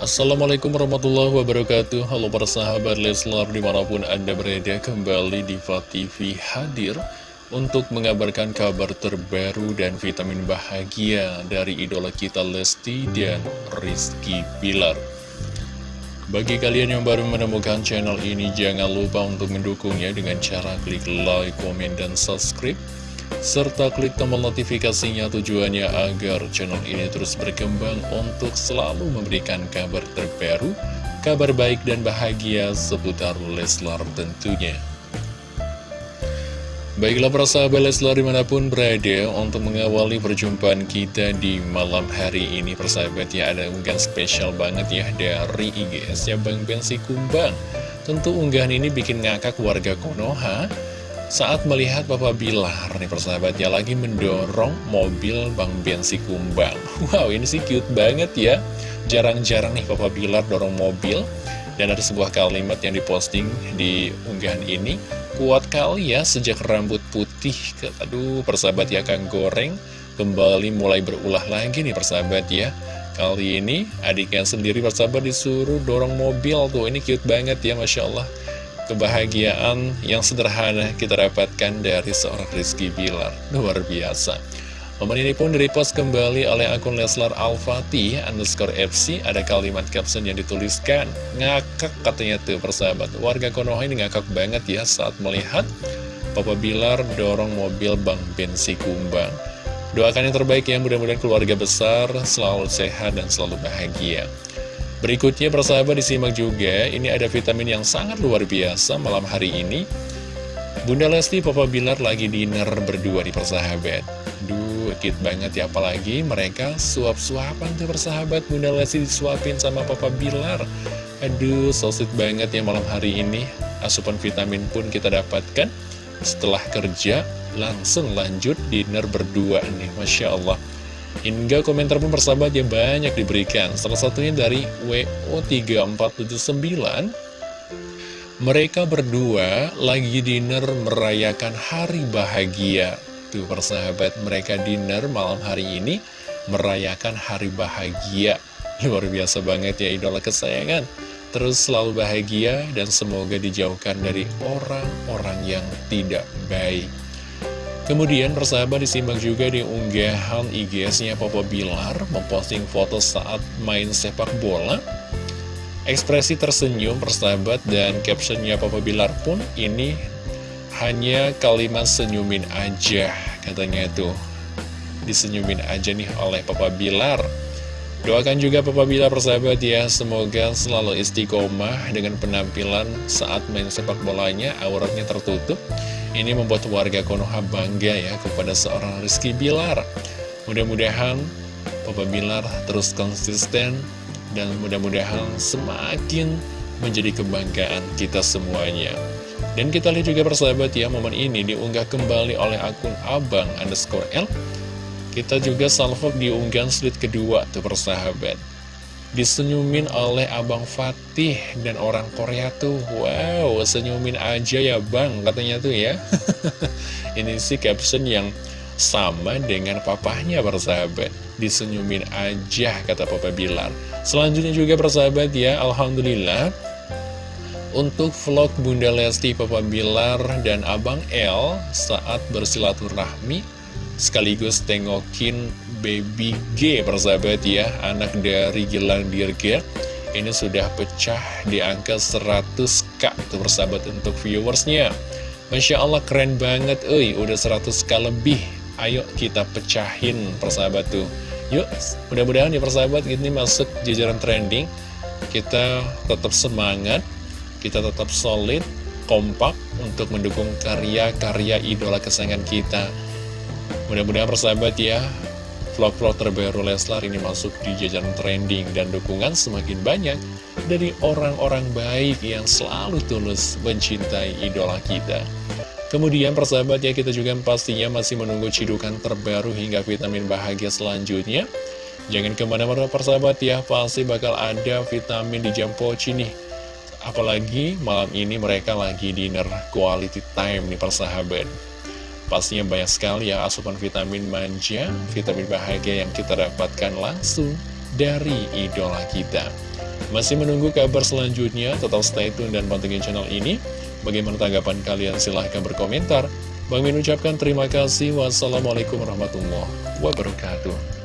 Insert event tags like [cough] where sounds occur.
Assalamualaikum warahmatullahi wabarakatuh. Halo para sahabat Leslar di mana pun anda berada kembali di TV hadir Untuk mengabarkan kabar terbaru dan vitamin bahagia dari idola kita Lesti dan Rizky Bilar. Bagi kalian yang baru menemukan channel ini jangan lupa untuk mendukungnya dengan cara klik like, komen, dan subscribe serta klik tombol notifikasinya tujuannya agar channel ini terus berkembang untuk selalu memberikan kabar terbaru, kabar baik dan bahagia seputar Leslar tentunya. Baiklah para sahabat Leslar di mana pun berada untuk mengawali perjumpaan kita di malam hari ini persahabat ya ada unggahan spesial banget ya dari IGS ya Bang Bensi Kumbang Tentu unggahan ini bikin ngakak warga Konoha saat melihat Papa Bilar nih persahabatnya lagi mendorong mobil Bang Bensi Kumbang. [laughs] Wow ini sih cute banget ya. Jarang-jarang nih Papa Bilar dorong mobil. Dan ada sebuah kalimat yang diposting di unggahan ini. Kuat kali ya sejak rambut putih Aduh persahabat ya Kang Goreng. Kembali mulai berulah lagi nih persahabat ya. Kali ini adiknya sendiri persahabat disuruh dorong mobil. Tuh Ini cute banget ya Masya Allah kebahagiaan yang sederhana kita dapatkan dari seorang Rizky Bilar. Luar biasa. Momen ini pun direpost kembali oleh akun Leslar Al-Fatih underscore FC. Ada kalimat caption yang dituliskan, ngakak katanya tuh persahabat. Warga Konoha ini ngakak banget ya saat melihat Papa Bilar dorong mobil Bang Bensi Kumbang. Doakan yang terbaik ya, mudah-mudahan keluarga besar selalu sehat dan selalu bahagia. Berikutnya persahabat disimak juga, ini ada vitamin yang sangat luar biasa malam hari ini. Bunda Lesti, Papa Bilar lagi dinner berdua di persahabat. Duh, cute banget ya, apalagi mereka suap-suapan tuh persahabat. Bunda Lesti disuapin sama Papa Bilar. Aduh, so sweet banget ya malam hari ini. Asupan vitamin pun kita dapatkan. Setelah kerja, langsung lanjut dinner berdua nih, Masya Allah. Hingga komentar pun persahabat yang banyak diberikan. Salah satunya dari WO3479 Mereka berdua lagi dinner merayakan hari bahagia. Tuh persahabat mereka dinner malam hari ini Merayakan hari bahagia. Luar biasa banget ya idola kesayangan. Terus selalu bahagia dan semoga dijauhkan dari orang-orang yang tidak baik Kemudian persahabat disimak juga di unggahan IG-nya Papa Bilar memposting foto saat main sepak bola. Ekspresi tersenyum persahabat dan captionnya Papa Bilar pun ini hanya kalimat senyumin aja katanya itu. Disenyumin aja nih oleh Papa Bilar. Doakan juga Papa Bilar persahabat ya, semoga selalu istiqomah dengan penampilan saat main sepak bolanya, auratnya tertutup ini membuat warga Konoha bangga ya kepada seorang Rizky Bilar. Mudah-mudahan Papa Bilar terus konsisten dan mudah-mudahan semakin menjadi kebanggaan kita semuanya. Dan kita lihat juga persahabat ya, momen ini diunggah kembali oleh akun abang underscore L. Kita juga salvo diunggah slide kedua tuh persahabat disenyumin oleh Abang Fatih dan orang Korea tuh. Wow, senyumin aja ya bang katanya tuh ya. [laughs] Ini sih caption yang sama dengan papahnya persahabat. Disenyumin aja kata Papa Bilar. Selanjutnya juga persahabat ya Alhamdulillah. Untuk vlog Bunda Lesti, Papa Bilar, dan Abang L Saat bersilaturahmi Sekaligus tengokin Baby G persahabat ya Anak dari Gilang Dirga Ini sudah pecah di angka 100k tuh persahabat untuk viewersnya. Masya Allah keren banget Uy, udah 100k lebih. Ayo kita pecahin persahabat tuh. Yuk mudah-mudahan ya persahabat ini masuk jajaran trending. Kita tetap semangat Kita tetap solid Kompak untuk mendukung karya-karya idola kesayangan kita Mudah-mudahan persahabat ya Vlog-vlog terbaru Leslar ini masuk di jajaran trending dan dukungan semakin banyak dari orang-orang baik yang selalu tulus mencintai idola kita. Kemudian persahabat ya kita juga pastinya masih menunggu cidukan terbaru hingga vitamin bahagia selanjutnya. Jangan ke mana-mana persahabat ya, pasti bakal ada vitamin di jam poci nih. Apalagi malam ini mereka lagi dinner quality time nih persahabat. Pastinya banyak sekali ya asupan vitamin manja, vitamin bahagia yang kita dapatkan langsung dari idola kita. Masih menunggu kabar selanjutnya, tetap stay tune dan pantengin channel ini. Bagaimana tanggapan kalian? Silahkan berkomentar. Bang Min ucapkan terima kasih. Wassalamualaikum warahmatullahi wabarakatuh.